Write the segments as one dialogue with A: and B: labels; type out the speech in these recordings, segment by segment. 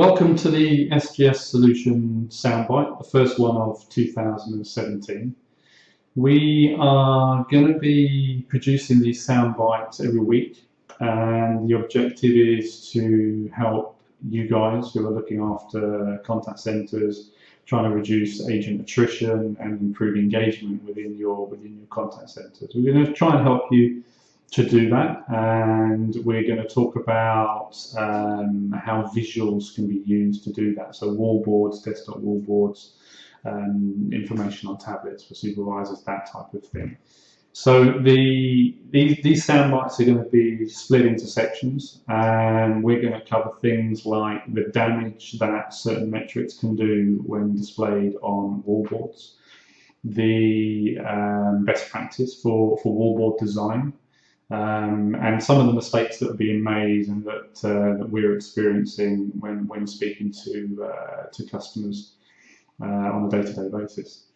A: Welcome to the SGS Solution Soundbite, the first one of 2017. We are going to be producing these soundbites every week and the objective is to help you guys who are looking after contact centres, trying to reduce agent attrition and improve engagement within your within your contact centres. We're going to try and help you to do that and we're going to talk about um, how visuals can be used to do that. So wallboards, desktop wallboards, um, information on tablets for supervisors that type of thing. So the these, these sound bites are going to be split into sections and we're going to cover things like the damage that certain metrics can do when displayed on wallboards, the um, best practice for, for wallboard design um, and some of the mistakes that are being made and that, uh, that we're experiencing when, when speaking to, uh, to customers uh, on a day-to-day -day basis.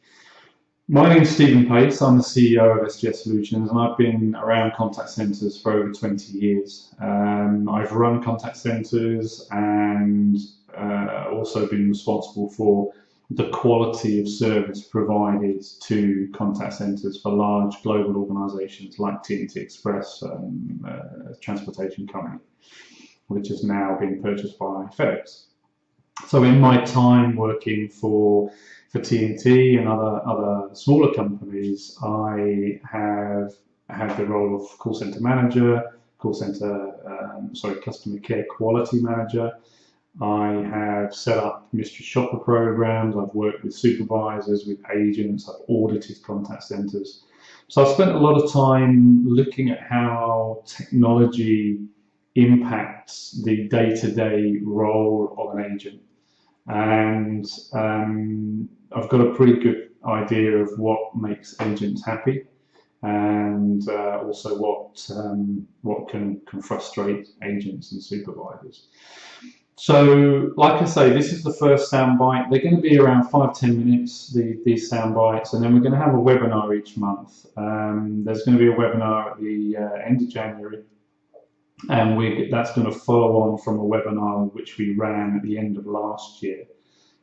A: My name is Stephen Pace, I'm the CEO of SGS Solutions and I've been around contact centres for over 20 years. Um, I've run contact centres and uh, also been responsible for the quality of service provided to contact centres for large global organisations like TNT Express, um, uh, transportation company, which is now being purchased by FedEx. So in my time working for for TNT and other other smaller companies, I have had the role of call center manager, call center, um, sorry, customer care quality manager, I have set up mystery shopper programs, I've worked with supervisors, with agents, I've audited contact centers. So I've spent a lot of time looking at how technology impacts the day-to-day -day role of an agent. And um, I've got a pretty good idea of what makes agents happy and uh, also what um, what can, can frustrate agents and supervisors. So, like I say, this is the first soundbite. They're going to be around five, ten minutes, the, these sound bites, and then we're going to have a webinar each month. Um, there's going to be a webinar at the uh, end of January, and we, that's going to follow on from a webinar which we ran at the end of last year,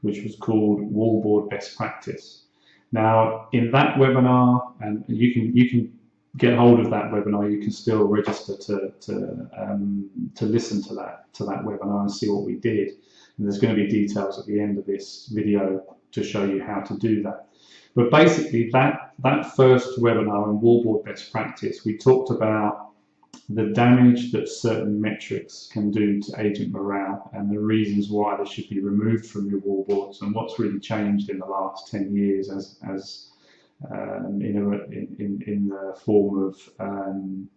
A: which was called Wallboard Best Practice. Now, in that webinar, and you can you can get hold of that webinar, you can still register to to um, to listen to that to that webinar and see what we did. And there's going to be details at the end of this video to show you how to do that. But basically, that that first webinar on wallboard best practice, we talked about the damage that certain metrics can do to agent morale and the reasons why they should be removed from your wallboards and what's really changed in the last 10 years as as um, in, a, in, in the form of um,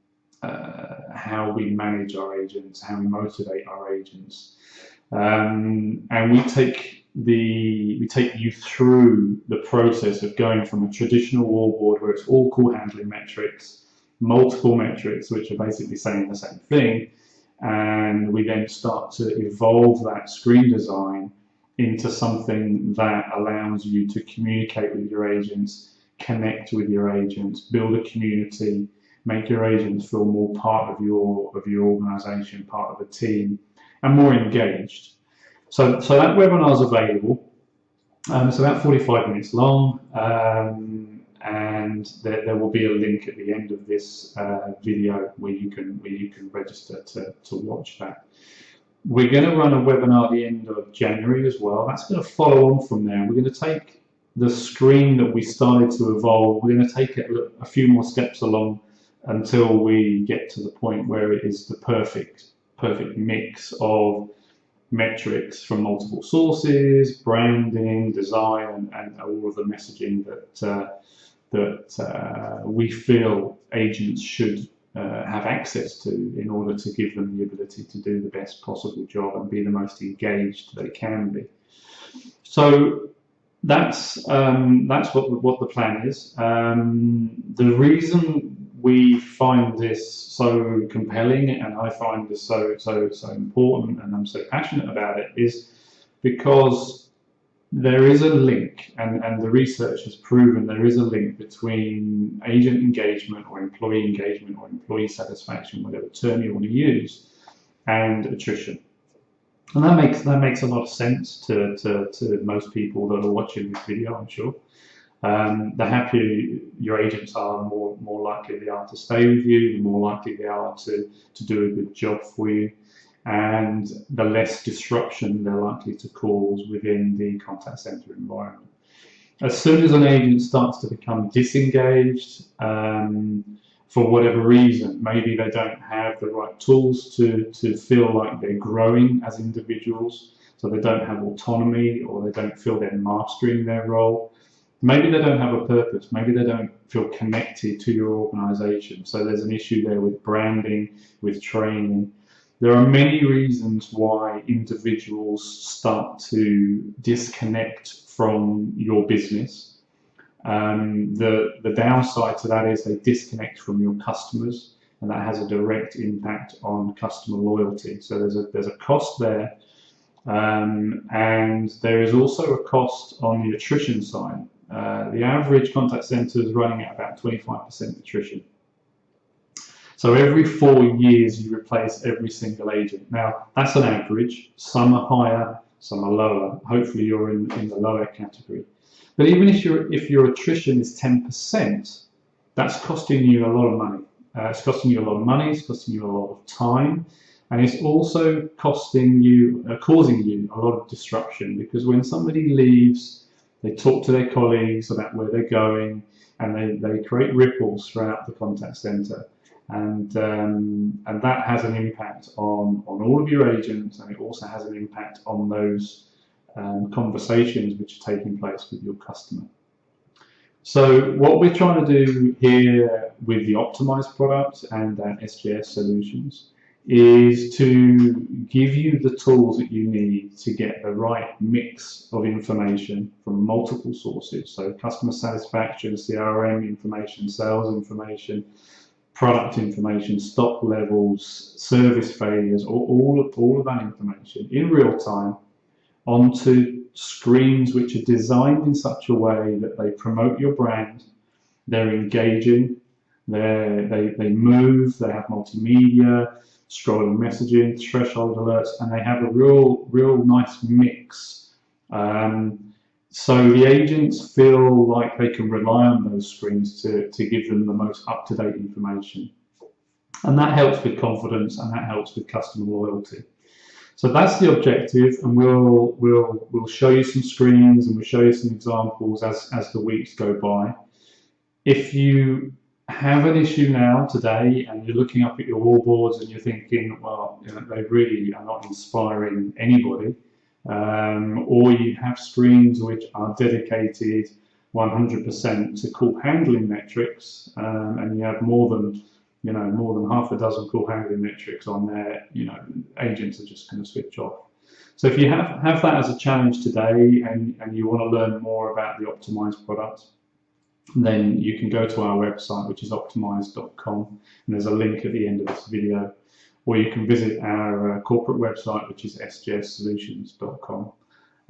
A: uh, how we manage our agents, how we motivate our agents. Um, and we take the we take you through the process of going from a traditional wallboard where it's all call handling metrics, multiple metrics which are basically saying the same thing, and we then start to evolve that screen design into something that allows you to communicate with your agents connect with your agents, build a community, make your agents feel more part of your of your organization, part of a team, and more engaged. So, so that webinar is available. Um, it's about 45 minutes long, um, and there, there, will be a link at the end of this uh, video where you can where you can register to, to watch that. We're going to run a webinar at the end of January as well. That's going to follow on from there. We're going to take the screen that we started to evolve, we're going to take it a few more steps along until we get to the point where it is the perfect, perfect mix of metrics from multiple sources, branding, design, and, all of the messaging that uh, that uh, we feel agents should uh, have access to in order to give them the ability to do the best possible job and be the most engaged they can be. So that's um, that's what what the plan is. Um, the reason we find this so compelling and I find this so so so important and I'm so passionate about it is because there is a link and, and the research has proven there is a link between agent engagement or employee engagement or employee satisfaction, whatever term you want to use, and attrition. And that makes that makes a lot of sense to, to, to most people that are watching this video, I'm sure. Um, the happier your agents are, the more, more likely they are to stay with you, the more likely they are to, to do a good job for you, and the less disruption they're likely to cause within the contact center environment. As soon as an agent starts to become disengaged, um, for whatever reason, maybe they don't have the right tools to, to feel like they're growing as individuals, so they don't have autonomy or they don't feel they're mastering their role Maybe they don't have a purpose. Maybe they don't feel connected to your organization. So there's an issue there with branding, with training. There are many reasons why individuals start to disconnect from your business. Um, the, the downside to that is they disconnect from your customers and that has a direct impact on customer loyalty. So there's a, there's a cost there. Um, and there is also a cost on the attrition side. Uh, the average contact center is running at about 25% attrition. So every four years you replace every single agent. Now that's an average. Some are higher, some are lower. Hopefully you're in, in the lower category. But even if your if your attrition is 10%, that's costing you a lot of money. Uh, it's costing you a lot of money. It's costing you a lot of time, and it's also costing you, uh, causing you a lot of disruption because when somebody leaves they talk to their colleagues about where they're going, and they, they create ripples throughout the contact center. And, um, and that has an impact on, on all of your agents, and it also has an impact on those um, conversations which are taking place with your customer. So what we're trying to do here with the optimized product and uh, SGS solutions is to give you the tools that you need to get the right mix of information from multiple sources. So customer satisfaction, CRM information, sales information, product information, stock levels, service failures, all, all, of, all of that information in real time onto screens which are designed in such a way that they promote your brand, they're engaging, they they, they move, they have multimedia, scrolling messaging, threshold alerts, and they have a real, real nice mix. Um, so the agents feel like they can rely on those screens to, to give them the most up-to-date information. And that helps with confidence and that helps with customer loyalty. So that's the objective, and we'll we'll we'll show you some screens and we'll show you some examples as as the weeks go by. If you have an issue now today and you're looking up at your wallboards and you're thinking, well, you know, they really are not inspiring anybody, um, or you have screens which are dedicated 100% to call handling metrics, um, and you have more than you know more than half a dozen call handling metrics on there, you know, agents are just going to switch off. So if you have, have that as a challenge today and, and you want to learn more about the optimized product, then you can go to our website, which is optimize.com, and there's a link at the end of this video, or you can visit our uh, corporate website, which is sgssolutions.com.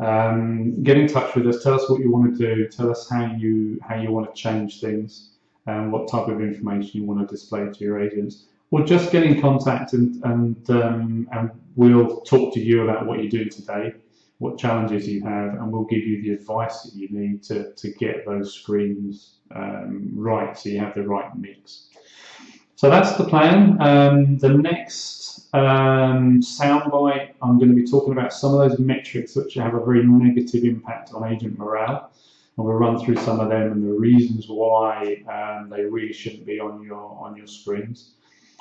A: Um, get in touch with us. Tell us what you want to do. Tell us how you how you want to change things, and what type of information you want to display to your agents, or just get in contact and and um, and we'll talk to you about what you're doing today what challenges you have, and we'll give you the advice that you need to, to get those screens um, right so you have the right mix. So that's the plan. Um, the next um, soundbite, I'm going to be talking about some of those metrics which have a very negative impact on agent morale. And we'll run through some of them and the reasons why um, they really shouldn't be on your on your screens.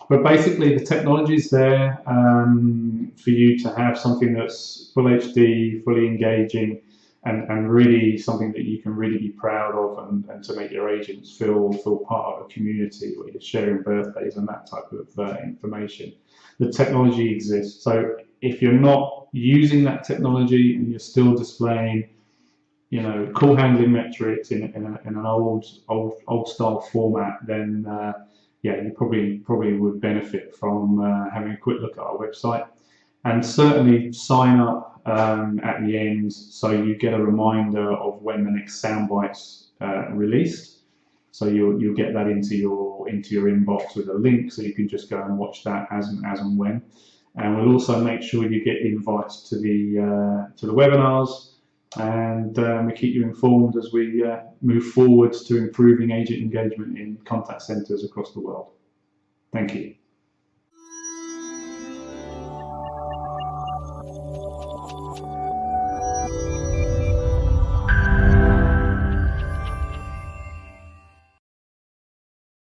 A: But basically, the technology is there um, for you to have something that's full HD, fully engaging, and, and really something that you can really be proud of and, and to make your agents feel feel part of a community where you're sharing birthdays and that type of uh, information. The technology exists. So if you're not using that technology and you're still displaying you know, call handling metrics in, in, a, in an old, old, old style format, then uh, yeah, you probably probably would benefit from uh, having a quick look at our website and certainly sign up um, at the end so you get a reminder of when the next soundbite's uh, released. So you'll you'll get that into your into your inbox with a link, so you can just go and watch that as and as and when. and we'll also make sure you get invites to the uh, to the webinars and um, we keep you informed as we uh, move forwards to improving agent engagement in contact centres across the world. Thank you.